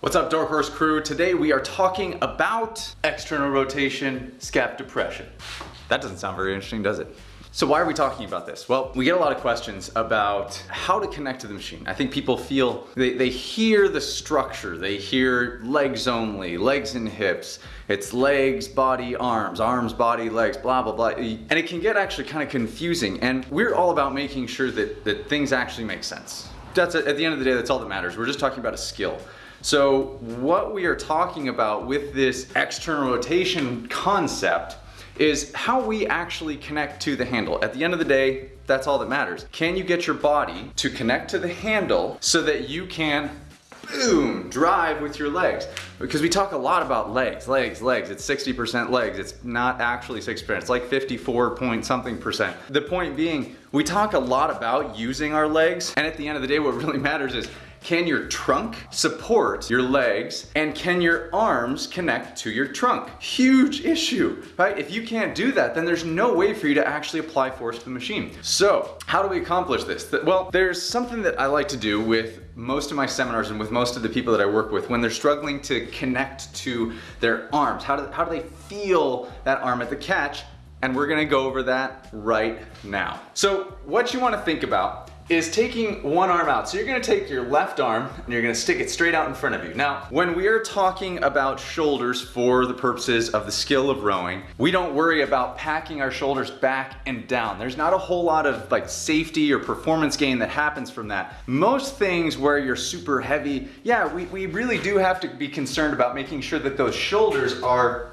What's up Dark Horse crew? Today we are talking about external rotation scap depression. That doesn't sound very interesting, does it? So why are we talking about this? Well, we get a lot of questions about how to connect to the machine. I think people feel, they, they hear the structure, they hear legs only, legs and hips, it's legs, body, arms, arms, body, legs, blah, blah, blah. And it can get actually kind of confusing. And we're all about making sure that, that things actually make sense. That's at the end of the day, that's all that matters. We're just talking about a skill. So what we are talking about with this external rotation concept is how we actually connect to the handle. At the end of the day, that's all that matters. Can you get your body to connect to the handle so that you can boom, drive with your legs. Because we talk a lot about legs, legs, legs. It's 60% legs. It's not actually 6%. It's like 54 point something percent. The point being, we talk a lot about using our legs. And at the end of the day, what really matters is can your trunk support your legs and can your arms connect to your trunk? Huge issue, right? If you can't do that, then there's no way for you to actually apply force to the machine. So how do we accomplish this? Well, there's something that I like to do with most of my seminars and with most of the people that I work with when they're struggling to connect to their arms. How do, how do they feel that arm at the catch? And we're gonna go over that right now. So what you wanna think about is taking one arm out. So you're gonna take your left arm and you're gonna stick it straight out in front of you. Now, when we are talking about shoulders for the purposes of the skill of rowing, we don't worry about packing our shoulders back and down. There's not a whole lot of like safety or performance gain that happens from that. Most things where you're super heavy, yeah, we, we really do have to be concerned about making sure that those shoulders are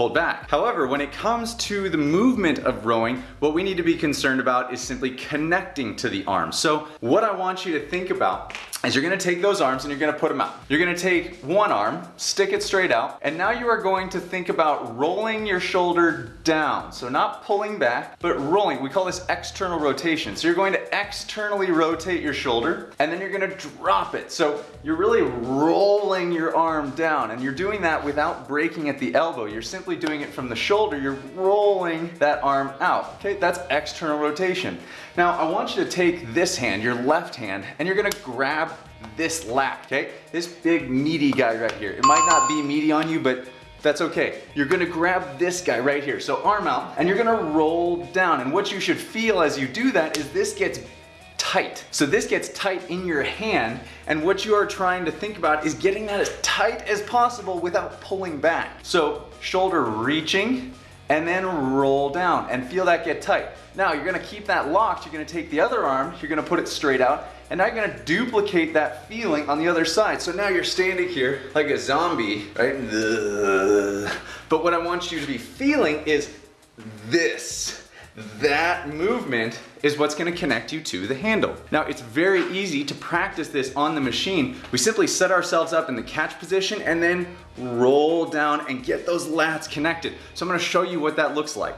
pulled back. However, when it comes to the movement of rowing, what we need to be concerned about is simply connecting to the arms. So what I want you to think about is you're gonna take those arms and you're gonna put them out. You're gonna take one arm, stick it straight out, and now you are going to think about rolling your shoulder down. So not pulling back, but rolling. We call this external rotation. So you're going to externally rotate your shoulder, and then you're gonna drop it. So you're really rolling your arm down, and you're doing that without breaking at the elbow. You're simply doing it from the shoulder. You're rolling that arm out. Okay, that's external rotation. Now, I want you to take this hand, your left hand, and you're gonna grab this lat, okay? This big meaty guy right here. It might not be meaty on you, but that's okay. You're gonna grab this guy right here. So arm out, and you're gonna roll down. And what you should feel as you do that is this gets tight. So this gets tight in your hand, and what you are trying to think about is getting that as tight as possible without pulling back. So shoulder reaching, and then roll down and feel that get tight. Now you're gonna keep that locked, you're gonna take the other arm, you're gonna put it straight out, and now you're gonna duplicate that feeling on the other side. So now you're standing here like a zombie, right? But what I want you to be feeling is this. That movement is what's gonna connect you to the handle. Now it's very easy to practice this on the machine. We simply set ourselves up in the catch position and then roll down and get those lats connected. So I'm gonna show you what that looks like.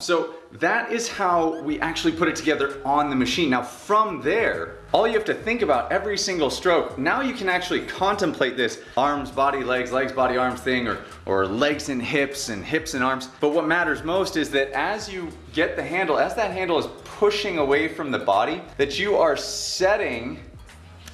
So that is how we actually put it together on the machine. Now from there, all you have to think about every single stroke, now you can actually contemplate this arms, body, legs, legs, body, arms thing, or, or legs and hips and hips and arms. But what matters most is that as you get the handle, as that handle is pushing away from the body, that you are setting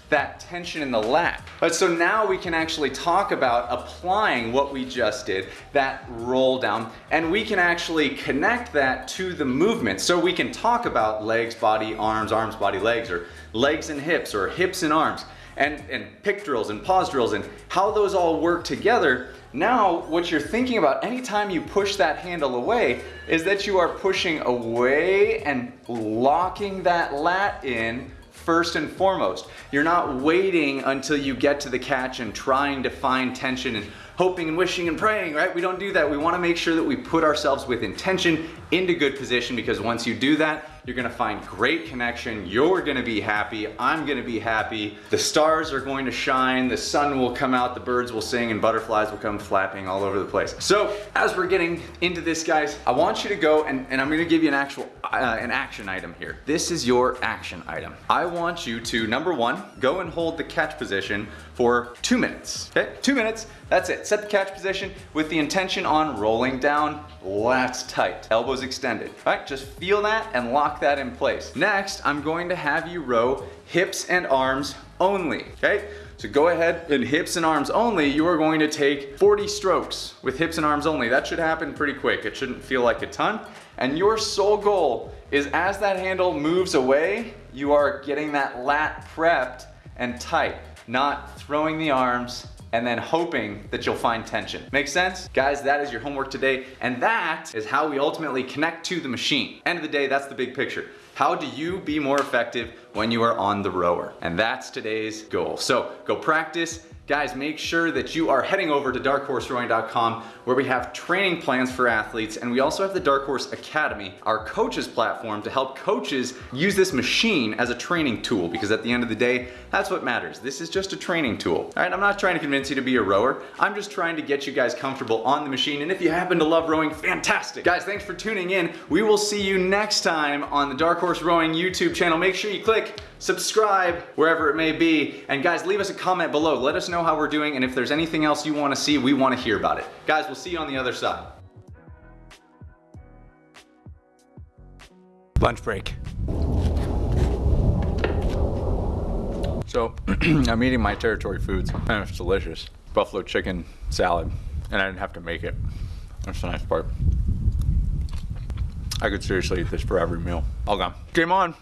that tension in the lat. But so now we can actually talk about applying what we just did, that roll down, and we can actually connect that to the movement. So we can talk about legs, body, arms, arms, body, legs, or legs and hips, or hips and arms, and, and pick drills and pause drills, and how those all work together. Now, what you're thinking about anytime you push that handle away is that you are pushing away and locking that lat in first and foremost. You're not waiting until you get to the catch and trying to find tension and hoping and wishing and praying, right? We don't do that. We wanna make sure that we put ourselves with intention into good position because once you do that, You're gonna find great connection. You're gonna be happy. I'm gonna be happy. The stars are going to shine. The sun will come out. The birds will sing and butterflies will come flapping all over the place. So as we're getting into this, guys, I want you to go and, and I'm gonna give you an actual, uh, an action item here. This is your action item. I want you to, number one, go and hold the catch position for two minutes, okay? Two minutes, that's it. Set the catch position with the intention on rolling down, lats tight, elbows extended. All right, just feel that and lock that in place. Next, I'm going to have you row hips and arms only, okay? So go ahead and hips and arms only, you are going to take 40 strokes with hips and arms only. That should happen pretty quick. It shouldn't feel like a ton. And your sole goal is as that handle moves away, you are getting that lat prepped and tight, not throwing the arms and then hoping that you'll find tension. Make sense? Guys, that is your homework today, and that is how we ultimately connect to the machine. End of the day, that's the big picture. How do you be more effective when you are on the rower? And that's today's goal. So go practice, Guys, make sure that you are heading over to darkhorserowing.com where we have training plans for athletes and we also have the Dark Horse Academy, our coaches platform to help coaches use this machine as a training tool because at the end of the day, that's what matters. This is just a training tool. All right, I'm not trying to convince you to be a rower. I'm just trying to get you guys comfortable on the machine and if you happen to love rowing, fantastic. Guys, thanks for tuning in. We will see you next time on the Dark Horse Rowing YouTube channel. Make sure you click subscribe wherever it may be. And guys, leave us a comment below. Let us know how we're doing. And if there's anything else you want to see, we want to hear about it. Guys, we'll see you on the other side. Lunch break. So, I'm eating my territory foods, and it's delicious. Buffalo chicken salad, and I didn't have to make it. That's the nice part. I could seriously eat this for every meal. All gone. Game on.